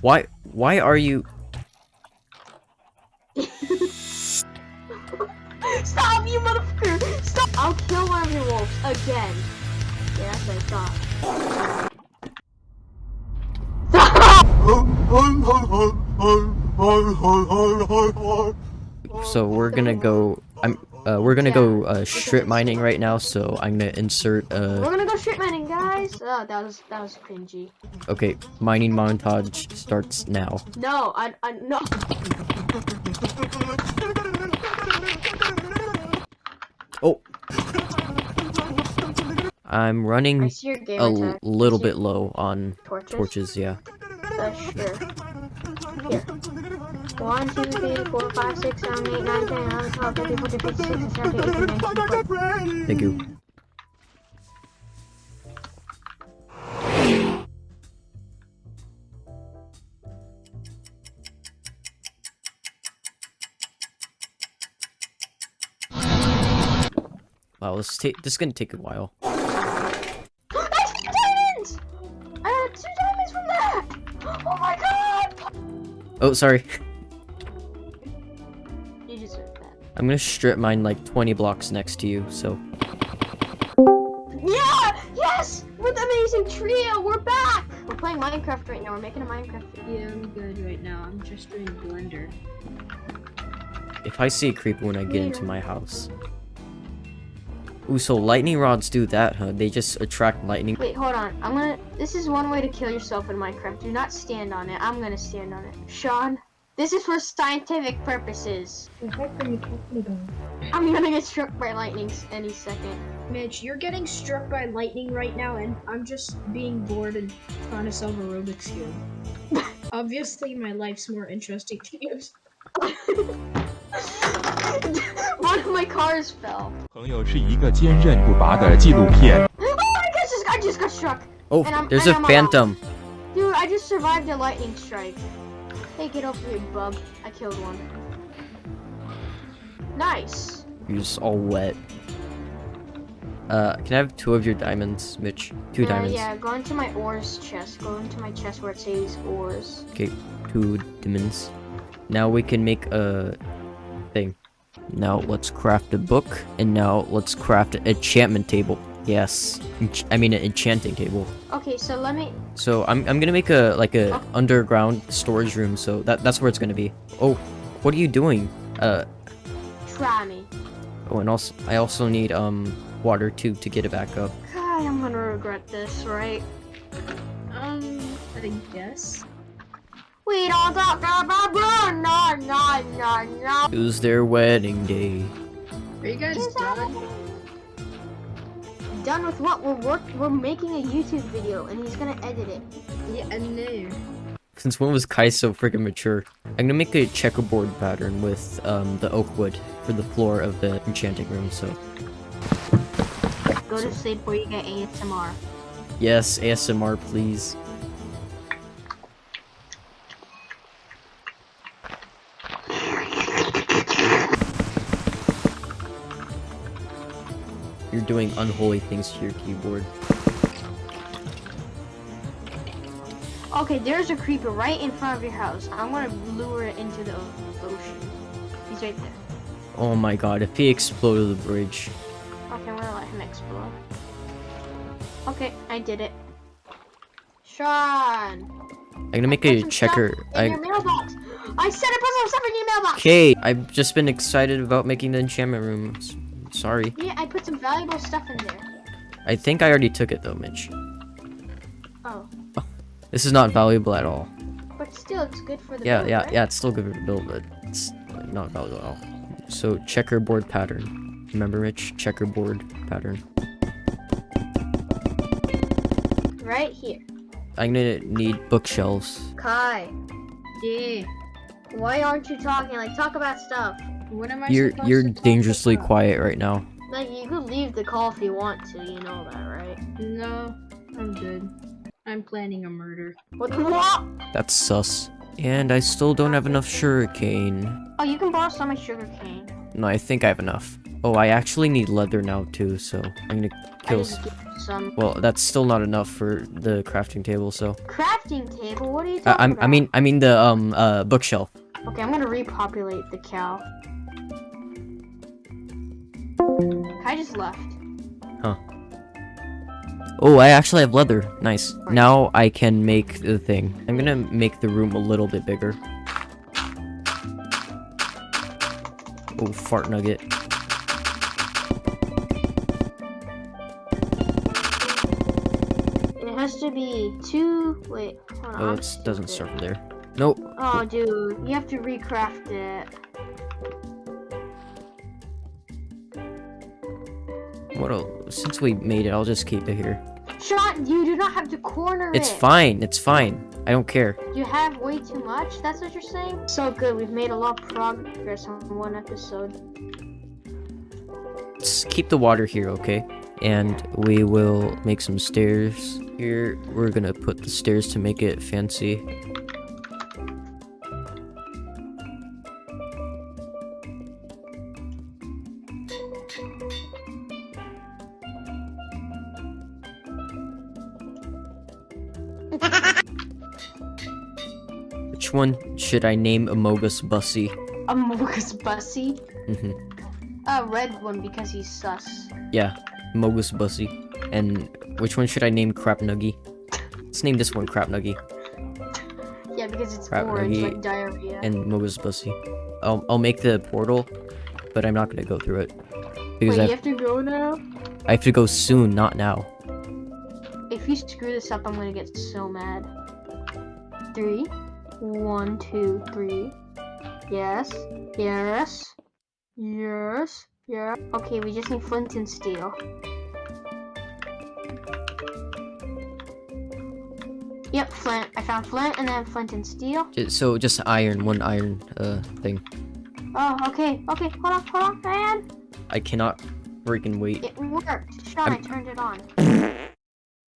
Why? Why are you? Stop, you motherfucker! Stop! I'll kill one of your wolves again. Yeah, that's what I thought. So we're gonna go. Uh, we're gonna go uh, strip mining right now. So I'm gonna insert. We're Uh, gonna go strip mining, guys. Oh, that was that was cringy. okay, mining montage starts now. No, I I no. Oh. I'm running a gamer l- tag. little bit low on torches. torches. Yeah. Uh, sure. Here. 1, 2, 3, 4, 5, 6, 7, 8, 9, 10, 11, 12, 13, 14, 15, 16, 17, 18, 19, 20. Thank you. Wow, this ta this is gonna take a while. I have uh, You deserve that. I'm gonna strip mine like 20 blocks next to you. So Yeah! Yes! We're amazing trio! We're back! We're playing Minecraft right now. We're making a Minecraft video. Yeah, I'm good right now. I'm just doing Blender. if I see a creeper when I get into my house. Ooh, so lightning rods do that, huh? They just attract lightning. Wait, hold on. I'm gonna. This is one way to kill yourself in Minecraft. Do not stand on it. I'm gonna stand on it. Sean, this is for scientific purposes. I'm gonna get struck by lightning s- any second. Mitch, you're getting struck by lightning right now, and I'm just being bored and trying to solve a Rubik's Cube. Obviously, my life's more interesting to you. one of my cars fell. 朋友是一个坚韧不拔的纪录片。 Oh my gosh, this guy just got struck. Oh, And I'm- there's and a I'm alive. phantom. Dude, I just survived a lightning strike. Hey, get off me, bub. I killed one. Nice. You're just all wet. Uh, can I have two of your diamonds, Mitch? Two Uh, diamonds. yeah, go into my ores chest. Go into my chest where it says ores. Okay, two diamonds. Now we can make a thing. Now let's craft a book, and now let's craft an enchantment table. Yes, Ench- I mean an enchanting table. Okay, so let me. So I'm I'm gonna make a like a Oh. underground storage room. So that that's where it's gonna be. Oh, what are you doing? Uh, Try me. oh, and also I also need um water too to get it back up. God, I'm gonna regret this, right? Um, I guess. We don't talk about blah, no, no, no, no. It was their wedding day. Are you guys done? Done with what? We're work. We're making a YouTube video, and he's gonna edit it. Yeah, I know. Since when was Kai so freaking mature? I'm gonna make a checkerboard pattern with um, the oak wood for the floor of the enchanting room. So Go to sleep where you get ASMR. yes, ASMR, please. You're doing unholy things to your keyboard. Okay, there's a creeper right in front of your house. I'm gonna lure it into the ocean. He's right there. Oh my god, if he exploded the bridge. Okay, I'm gonna let him explode. Okay, I did it. Sean! I'm gonna make a checker. I your mailbox. I said I put some stuff in your mailbox. Okay, I've just been excited about making the enchantment room. Sorry. Yeah, I put some valuable stuff in there. I think I already took it though, Mitch. Oh, oh This is not valuable at all. but still, it's good for the Yeah, build, yeah, right? yeah, it's still good for the build, but it's not valuable at all. So checkerboard pattern. Remember, Mitch? Checkerboard pattern. Right here. I'm gonna need bookshelves. Kai, Yeah. why aren't you talking? Like, talk about stuff. What am I You're supposed you're to talk dangerously about? quiet right now. Like, you could leave the call if you want to. You know that, right? No, I'm good. I'm planning a murder. What? What? That's sus. And I still don't have enough sugarcane. Oh, you can borrow some of my sugar cane. No, I think I have enough. Oh, I actually need leather now too, so I'm gonna I kill. need to get some Well, that's still not enough for the crafting table, so. crafting table. What are you I, talking I'm, about? I mean, I mean the um uh bookshelf. okay, I'm gonna repopulate the cow. I just left. Huh. Oh, I actually have leather. Nice. Now I can make the thing. I'm gonna make the room a little bit bigger. Oh, fart nugget. It has to be two. Wait, hold on. Oh, it doesn't start there. Nope. Oh, dude, you have to recraft it. What? el since we made it, I'll just keep it here. Sean, you do not have to corner It's it. fine. It's fine. I don't care. You have way too much. That's what you're saying. So good. We've made a lot of progress on one episode. Let's keep the water here, okay? And we will make some stairs. Here, we're gonna put the stairs to make it fancy. Which one should I name Amogus Bussy? Amogus Bussy. hmm A red one because he's sus. Yeah, Mogus Bussy. And which one should I name Crap Nuggy? Let's name this one Crap Nuggy Yeah, because it's Crap orange like diarrhea. and Mogus Bussy. I'll, I'll make the portal, but I'm not gonna go through it. Because Wait, I you have, have to go now? I have to go soon, not now. If you screw this up, I'm gonna get so mad. Three. One, two, three. Yes. Yes. Yes. Yeah. Okay, we just need flint and steel. Yep, flint. I found flint and then flint and steel. So just iron, one iron uh thing. Oh, okay. Okay, hold on, hold on, man. I cannot freaking wait. It worked. Sean, I I'm- turned it on.